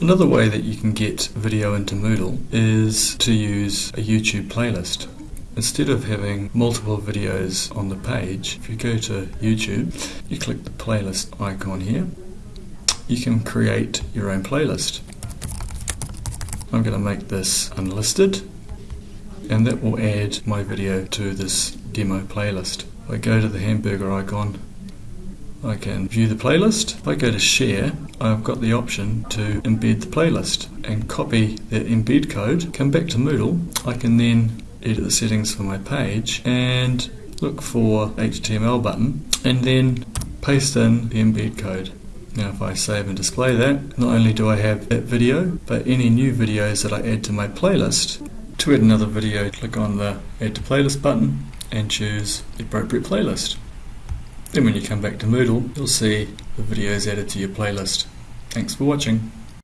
Another way that you can get video into Moodle is to use a YouTube playlist. Instead of having multiple videos on the page, if you go to YouTube, you click the playlist icon here, you can create your own playlist. I'm going to make this unlisted and that will add my video to this demo playlist. I go to the hamburger icon, I can view the playlist. If I go to share, I've got the option to embed the playlist and copy the embed code, come back to Moodle. I can then edit the settings for my page and look for HTML button and then paste in the embed code. Now if I save and display that, not only do I have that video, but any new videos that I add to my playlist, to add another video, click on the add to playlist button and choose the appropriate playlist. Then when you come back to Moodle, you'll see the videos added to your playlist. Thanks for watching.